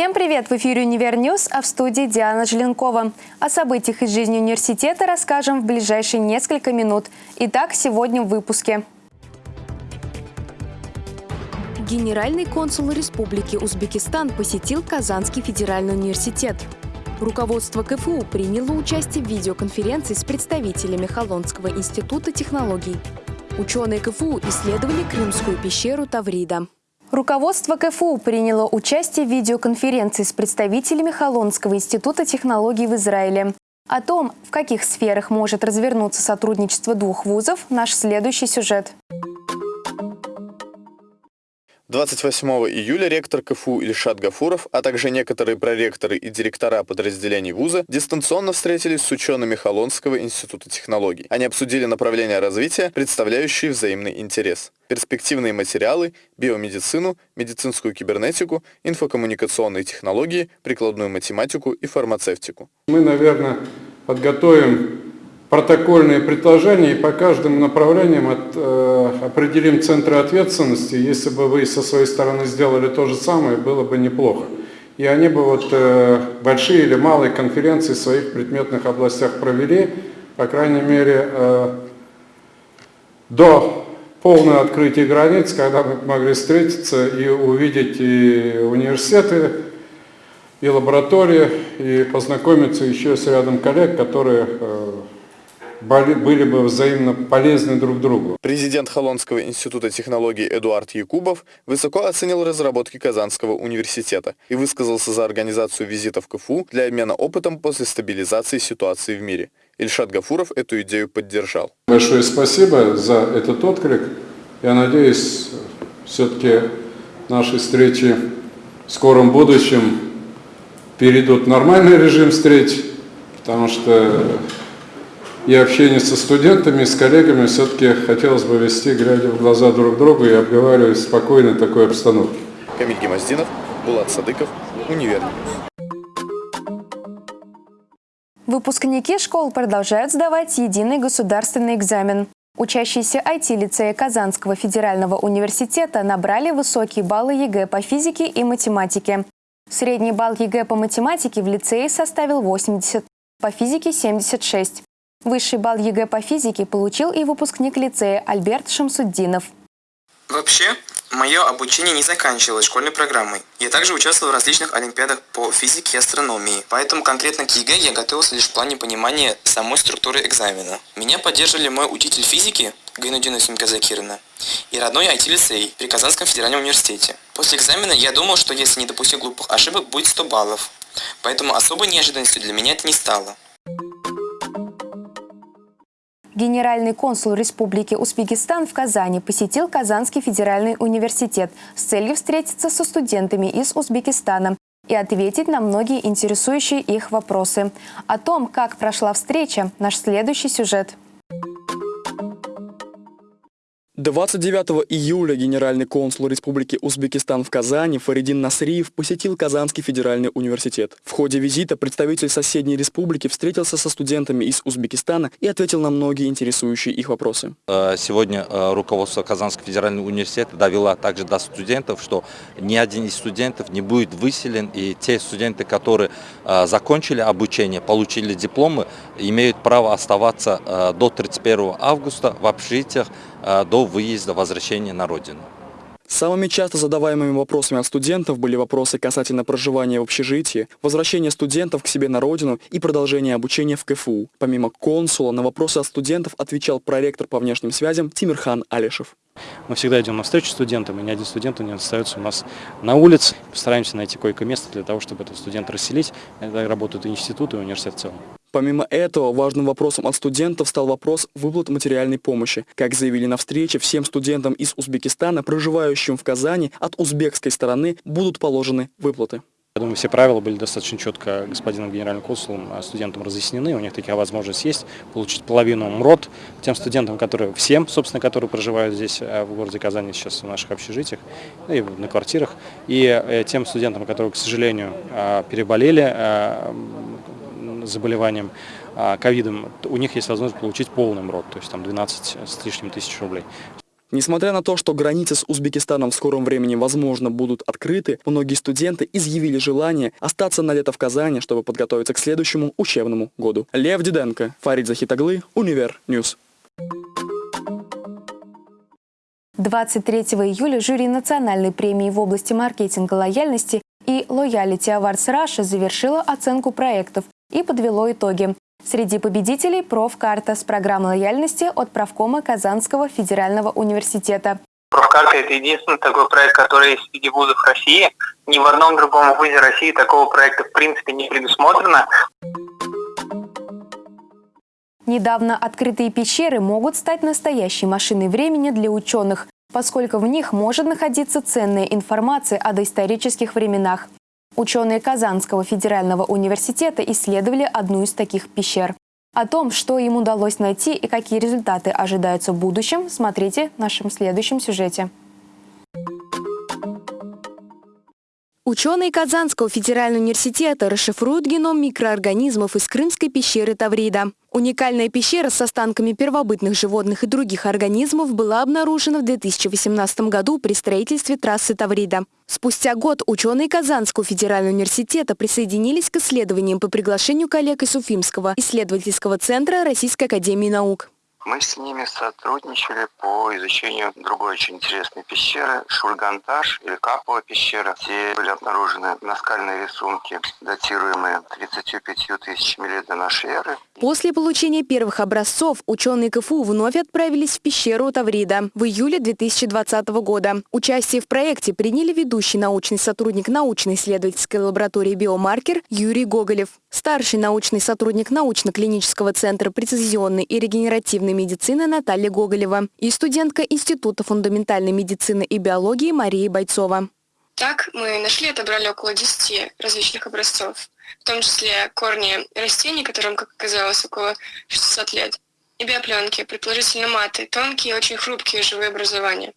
Всем привет! В эфире «Универ Ньюс», а в студии Диана Желенкова. О событиях из жизни университета расскажем в ближайшие несколько минут. Итак, сегодня в выпуске. Генеральный консул Республики Узбекистан посетил Казанский федеральный университет. Руководство КФУ приняло участие в видеоконференции с представителями Холонского института технологий. Ученые КФУ исследовали Крымскую пещеру Таврида. Руководство КФУ приняло участие в видеоконференции с представителями Холонского института технологий в Израиле. О том, в каких сферах может развернуться сотрудничество двух вузов, наш следующий сюжет. 28 июля ректор КФУ Ильшат Гафуров, а также некоторые проректоры и директора подразделений вуза дистанционно встретились с учеными Холонского института технологий. Они обсудили направления развития, представляющие взаимный интерес. Перспективные материалы, биомедицину, медицинскую кибернетику, инфокоммуникационные технологии, прикладную математику и фармацевтику. Мы, наверное, подготовим протокольные предложения и по каждым направлениям от, э, определим центры ответственности. Если бы вы со своей стороны сделали то же самое, было бы неплохо. И они бы вот э, большие или малые конференции в своих предметных областях провели, по крайней мере, э, до полного открытия границ, когда мы могли встретиться и увидеть и университеты, и лаборатории, и познакомиться еще с рядом коллег, которые э, были бы взаимно полезны друг другу. Президент Холонского института технологий Эдуард Якубов высоко оценил разработки Казанского университета и высказался за организацию визитов КФУ для обмена опытом после стабилизации ситуации в мире. Ильшат Гафуров эту идею поддержал. Большое спасибо за этот отклик. Я надеюсь, все-таки наши встречи в скором будущем перейдут в нормальный режим встреч, потому что и общение со студентами, с коллегами все-таки хотелось бы вести, глядя в глаза друг другу и обговаривать в спокойной такой обстановке. Камиль Гемоздинов, Булат Садыков, Универ. Выпускники школ продолжают сдавать единый государственный экзамен. Учащиеся IT-лицея Казанского федерального университета набрали высокие баллы ЕГЭ по физике и математике. Средний балл ЕГЭ по математике в лицее составил 80, по физике – 76. Высший балл ЕГЭ по физике получил и выпускник лицея Альберт Шамсуддинов. Вообще, мое обучение не заканчивалось школьной программой. Я также участвовал в различных олимпиадах по физике и астрономии, поэтому конкретно к ЕГЭ я готовился лишь в плане понимания самой структуры экзамена. Меня поддерживали мой учитель физики Гайнутдинова Сима Закировна и родной IT-лицей при Казанском федеральном университете. После экзамена я думал, что если не допустить глупых ошибок, будет 100 баллов. Поэтому особой неожиданностью для меня это не стало. Генеральный консул Республики Узбекистан в Казани посетил Казанский федеральный университет с целью встретиться со студентами из Узбекистана и ответить на многие интересующие их вопросы. О том, как прошла встреча, наш следующий сюжет – 29 июля генеральный консул Республики Узбекистан в Казани Фаридин Насриев посетил Казанский федеральный университет. В ходе визита представитель соседней республики встретился со студентами из Узбекистана и ответил на многие интересующие их вопросы. Э, сегодня э, руководство Казанского федерального университета довело также до студентов, что ни один из студентов не будет выселен, и те студенты, которые э, закончили обучение, получили дипломы, имеют право оставаться до 31 августа в общежитиях до выезда, возвращения на родину. Самыми часто задаваемыми вопросами от студентов были вопросы касательно проживания в общежитии, возвращения студентов к себе на родину и продолжения обучения в КФУ. Помимо консула, на вопросы от студентов отвечал проректор по внешним связям Тимирхан Алишев. Мы всегда идем навстречу студентам, и ни один студент не остается у нас на улице. Постараемся найти койко-место для того, чтобы этот студент расселить. Это работают и институты, и университет в целом. Помимо этого, важным вопросом от студентов стал вопрос выплат материальной помощи. Как заявили на встрече, всем студентам из Узбекистана, проживающим в Казани, от узбекской стороны будут положены выплаты. Я думаю, все правила были достаточно четко господином генеральным консулом а студентам разъяснены. У них такая возможность есть получить половину МРОД тем студентам, которые всем, собственно, которые проживают здесь а, в городе Казани сейчас в наших общежитиях и на квартирах. И э, тем студентам, которые, к сожалению, а, переболели заболеванием ковидом, у них есть возможность получить полный МРОТ, то есть там 12 с лишним тысяч рублей. Несмотря на то, что границы с Узбекистаном в скором времени, возможно, будут открыты, многие студенты изъявили желание остаться на лето в Казани, чтобы подготовиться к следующему учебному году. Лев Диденко, Фарид Захитаглы, Универ News. 23 июля жюри национальной премии в области маркетинга лояльности и Loyalty Awards Russia завершило оценку проектов и подвело итоги. Среди победителей профкарта с программой лояльности от правкома Казанского федерального университета. Профкарта – это единственный такой проект, который есть среди вузов России. Ни в одном другом вузе России такого проекта в принципе не предусмотрено. Недавно открытые пещеры могут стать настоящей машиной времени для ученых, поскольку в них может находиться ценная информация о доисторических временах. Ученые Казанского федерального университета исследовали одну из таких пещер. О том, что им удалось найти и какие результаты ожидаются в будущем, смотрите в нашем следующем сюжете. Ученые Казанского федерального университета расшифруют геном микроорганизмов из крымской пещеры Таврида. Уникальная пещера с останками первобытных животных и других организмов была обнаружена в 2018 году при строительстве трассы Таврида. Спустя год ученые Казанского федерального университета присоединились к исследованиям по приглашению коллег из Уфимского исследовательского центра Российской академии наук. Мы с ними сотрудничали по изучению другой очень интересной пещеры, Шульганташ или Капова пещера. Все были обнаружены наскальные рисунки, датируемые 35 тысячами лет до нашей эры. После получения первых образцов ученые КФУ вновь отправились в пещеру Таврида в июле 2020 года. Участие в проекте приняли ведущий научный сотрудник научно-исследовательской лаборатории «Биомаркер» Юрий Гоголев, старший научный сотрудник научно-клинического центра прецизионной и регенеративной фундаментальной медицины Наталья Гоголева и студентка Института фундаментальной медицины и биологии Мария Бойцова. Так мы нашли и отобрали около 10 различных образцов, в том числе корни растений, которым, как оказалось, около 600 лет, и биопленки, предположительно маты, тонкие и очень хрупкие живые образования.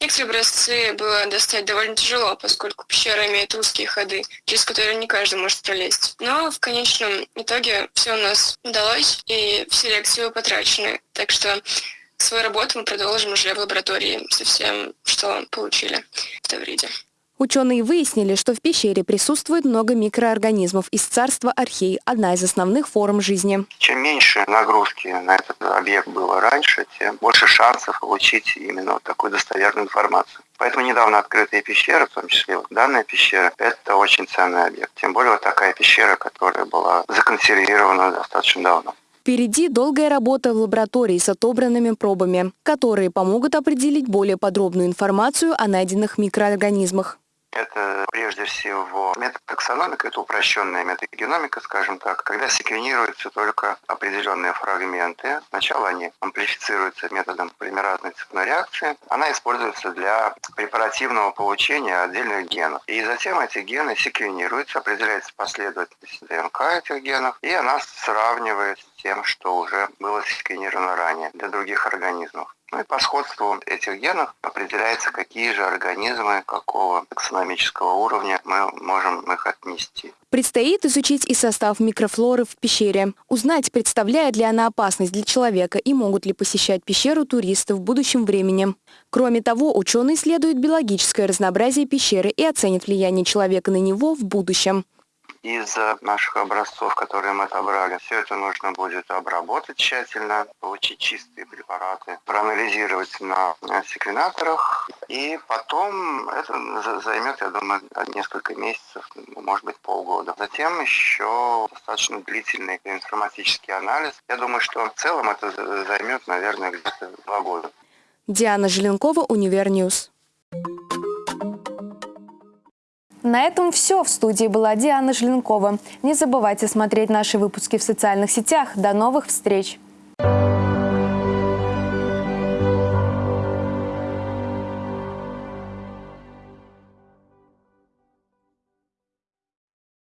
Некоторые образцы было достать довольно тяжело, поскольку пещера имеет узкие ходы, через которые не каждый может пролезть. Но в конечном итоге все у нас удалось, и все лекции потрачены. Так что свою работу мы продолжим уже в лаборатории со всем, что получили в Тавриде. Ученые выяснили, что в пещере присутствует много микроорганизмов из царства архей, одна из основных форм жизни. Чем меньше нагрузки на этот объект было раньше, тем больше шансов получить именно вот такую достоверную информацию. Поэтому недавно открытые пещеры, в том числе вот данная пещера, это очень ценный объект. Тем более вот такая пещера, которая была законсервирована достаточно давно. Впереди долгая работа в лаборатории с отобранными пробами, которые помогут определить более подробную информацию о найденных микроорганизмах. Это прежде всего метод таксономика, это упрощенная метагеномика, скажем так, когда секвенируются только определенные фрагменты. Сначала они амплифицируются методом полимеразной цепной реакции. Она используется для препаративного получения отдельных генов. И затем эти гены секвенируются, определяется последовательность ДНК этих генов, и она сравнивает с тем, что уже было секвенировано ранее для других организмов. Ну и по сходству этих генов определяется, какие же организмы, какого таксономического уровня мы можем их отнести. Предстоит изучить и состав микрофлоры в пещере, узнать, представляет ли она опасность для человека и могут ли посещать пещеру туристы в будущем времени. Кроме того, ученые исследуют биологическое разнообразие пещеры и оценят влияние человека на него в будущем из наших образцов, которые мы отобрали. Все это нужно будет обработать тщательно, получить чистые препараты, проанализировать на секвенаторах, и потом это займет, я думаю, несколько месяцев, может быть, полгода. Затем еще достаточно длительный биоинформатический анализ. Я думаю, что в целом это займет, наверное, где-то два года. Диана Желенкова, Универ News. На этом все. В студии была Диана Желенкова. Не забывайте смотреть наши выпуски в социальных сетях. До новых встреч!